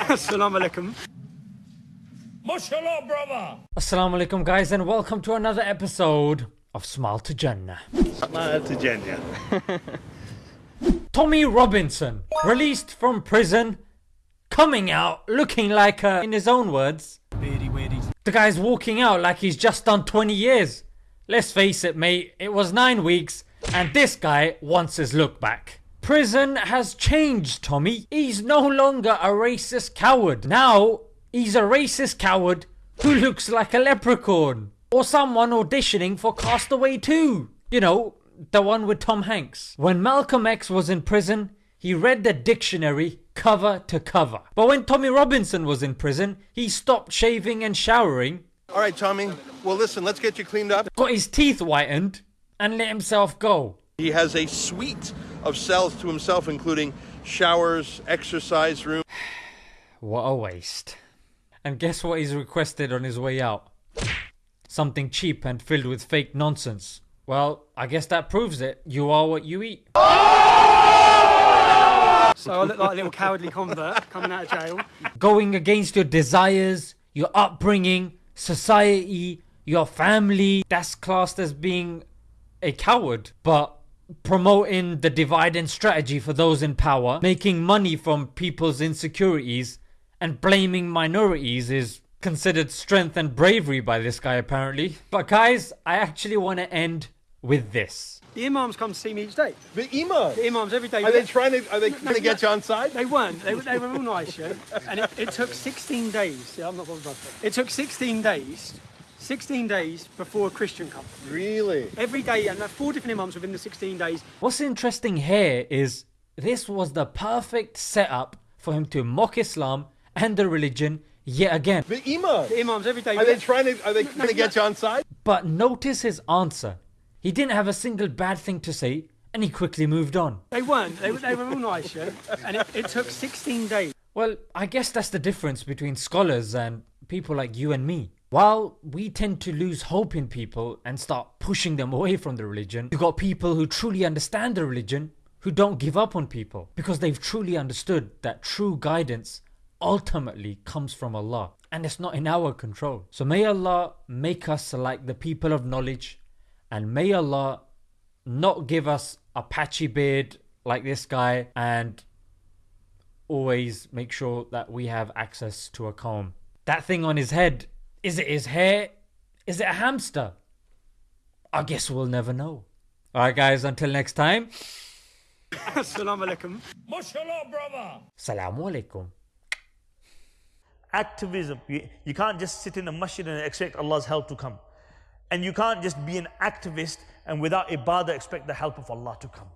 Assalamu alaikum. MashaAllah, brother. Assalamu alaikum, guys, and welcome to another episode of Smile to Jannah. Smile to Jannah. Tommy Robinson, released from prison, coming out looking like, uh, in his own words, Beardy weirdies. the guy's walking out like he's just done 20 years. Let's face it, mate, it was nine weeks, and this guy wants his look back. Prison has changed Tommy. He's no longer a racist coward. Now, he's a racist coward who looks like a leprechaun. Or someone auditioning for Castaway 2. You know, the one with Tom Hanks. When Malcolm X was in prison, he read the dictionary cover to cover. But when Tommy Robinson was in prison, he stopped shaving and showering, All right, Tommy. Well, listen, let's get you cleaned up. got his teeth whitened, and let himself go. He has a suite of cells to himself, including showers, exercise room. What a waste. And guess what he's requested on his way out? Something cheap and filled with fake nonsense. Well, I guess that proves it. You are what you eat. So I look like a little cowardly convert coming out of jail. Going against your desires, your upbringing, society, your family. That's classed as being a coward. But promoting the divide and strategy for those in power, making money from people's insecurities, and blaming minorities is considered strength and bravery by this guy apparently. But guys, I actually want to end with this. The imams come to see me each day. The imams. The imams every day. Are they trying to? Are they trying to get you on side? They weren't. They, were- they were all nice, yeah. And it, it took 16 days. Yeah, I'm not bothered about that. It took 16 days. 16 days before a Christian come. Really? Every day, and there are four different imams within the 16 days. What's interesting here is this was the perfect setup for him to mock Islam and the religion yet again. The imams. The imams every day. Are they trying to? Are they trying to get you on side? But notice his answer. He didn't have a single bad thing to say and he quickly moved on. They weren't. They, were- they were all nice, yeah. And it, it took 16 days. Well, I guess that's the difference between scholars and people like you and me. While we tend to lose hope in people and start pushing them away from the religion, you've got people who truly understand the religion who don't give up on people because they've truly understood that true guidance ultimately comes from Allah and it's not in our control. So may Allah make us like the people of knowledge and may Allah not give us a patchy beard like this guy and always make sure that we have access to a comb. That thing on his head, is it his hair? Is it a hamster? I guess we'll never know. Alright, guys, until next time, Assalamu alaikum. MashaAllah, brother. Salamu alaikum. activism. You, you can't just sit in a masjid and expect Allah's help to come. And you can't just be an activist and without ibadah expect the help of Allah to come.